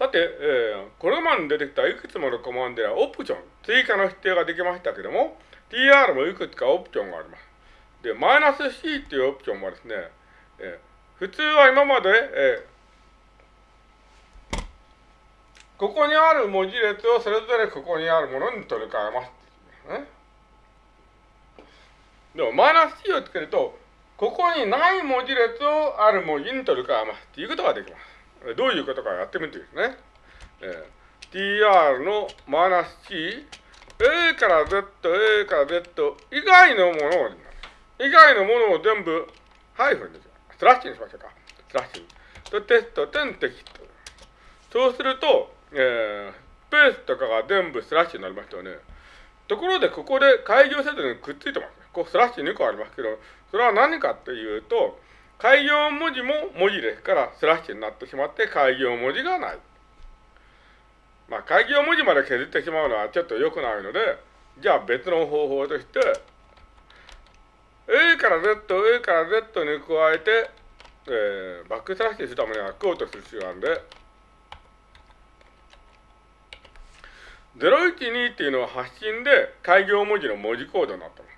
さて、えー、これまで出てきたいくつものコマンドやオプション、追加の指定ができましたけども、tr もいくつかオプションがあります。で、マイナス c っていうオプションはですね、えー、普通は今まで、えー、ここにある文字列をそれぞれここにあるものに取り替えます。ね、でも、マイナス c をつけると、ここにない文字列をある文字に取り替えますっていうことができます。どういうことかやってみてですね。えー、tr のマイナス c、a から z、a から z 以外のものを、以外のものを全部ハイフンですよ。スラッシュにしましょうか。スラッシュ。と、テスト、点テキスト。そうすると、えー、スペースとかが全部スラッシュになりましたよね。ところで、ここで改行せずにくっついてます。こうスラッシュ2個ありますけど、それは何かっていうと、開業文字も文字ですからスラッシュになってしまって開業文字がない。まあ、開業文字まで削ってしまうのはちょっと良くないので、じゃあ別の方法として、A から Z、A から Z に加えて、えー、バックスラッシュするためにはクオートする必要があるんで、012っていうのは発信で開業文字の文字コードになってます。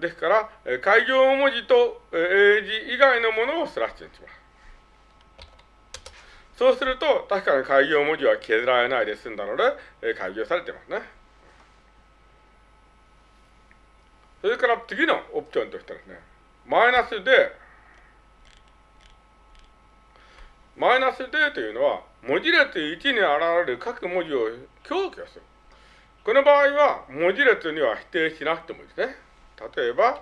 ですから、開業文字と英字以外のものをスラッシュにします。そうすると、確かに開業文字は削られないで済んだので、開業されてますね。それから次のオプションとしてですね、マイナスで、マイナスでというのは、文字列1に現れる各文字を強化する。この場合は、文字列には否定しなくてもいいですね。例えば、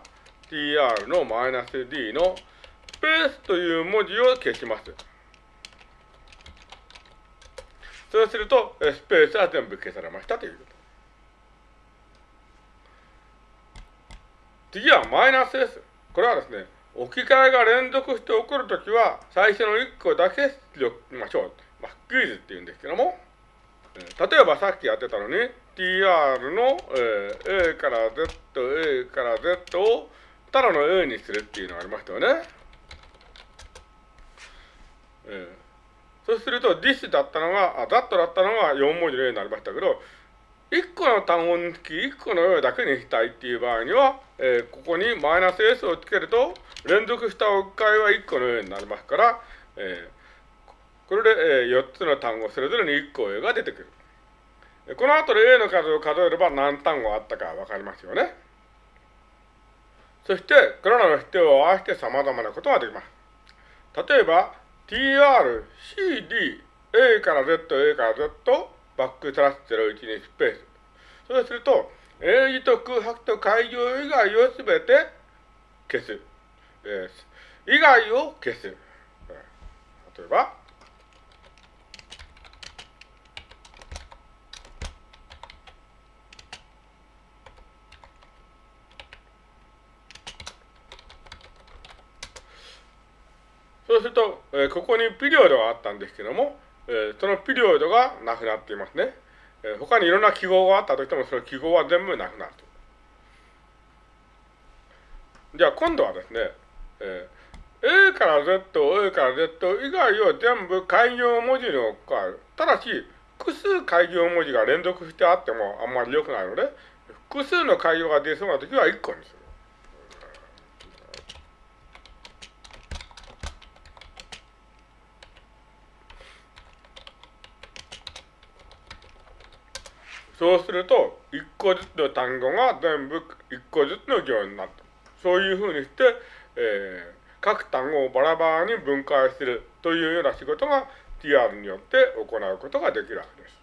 tr のマイナス d のスペースという文字を消します。そうすると、スペースは全部消されましたということ。次はマイナスです。これはですね、置き換えが連続して起こるときは、最初の1個だけ出力しましょう。まあ、クイズっていうんですけども、例えばさっきやってたのに、tr の、えー、a から z、a から z をただの a にするっていうのがありましたよね。えー、そうすると this だったのが、あ、that だったのが4文字の a になりましたけど、1個の単語につき1個の a だけにしたいっていう場合には、えー、ここにマイナス s をつけると、連続した置き換えは1個の a になりますから、えー、これで、えー、4つの単語それぞれに1個 a が出てくる。この後で A の数を数えれば何単語あったかわかりますよね。そして、これらの否定を合わせて様々なことができます。例えば、tr, cd, a から z, a から z, バックスラッシュ01にスペース。そうすると、英字と空白と開業以外をすべて消す。え、以外を消す。例えば、そうすると、え、ここにピリオドがあったんですけども、え、そのピリオドがなくなっていますね。えー、他にいろんな記号があったとしても、その記号は全部なくなると。じゃあ今度はですね、え、A から Z、A から Z 以外を全部開業文字に置き換える。ただし、複数開業文字が連続してあってもあんまり良くないので、複数の開業が出そうな時は1個にする。そうすると、一個ずつの単語が全部一個ずつの行になった。そういうふうにして、えー、各単語をバラバラに分解するというような仕事が TR によって行うことができるわけです。